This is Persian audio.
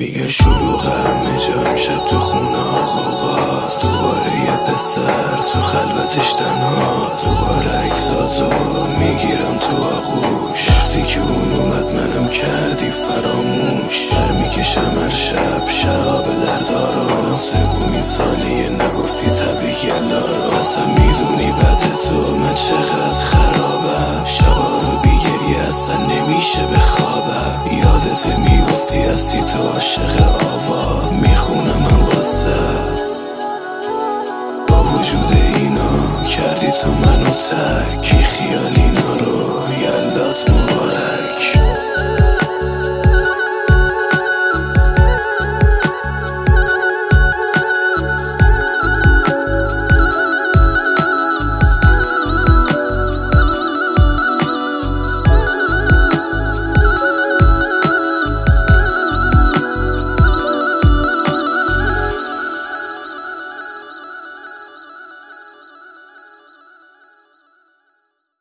میگه شلوغ همه شب تو خونه آقاست دوباره یه پسر تو خلوتش تنهاست. دوباره عکساتو می‌گیرم تو آغوش. وقتی که اون اومد منم کردی فراموش. سر می‌کشم هر شب شراب دردارو سومین سالیه نگفتی تبریک یلا اصلا می‌دونی بعد تو من چقدر خرابم. شبا رو بیگری اصلا نمیشه بخوابم یادت می‌گفتی هستی تو عاشق آوا. می‌خونم من واسه. با وجود اینا کردی تو منو ترکی خیال اینا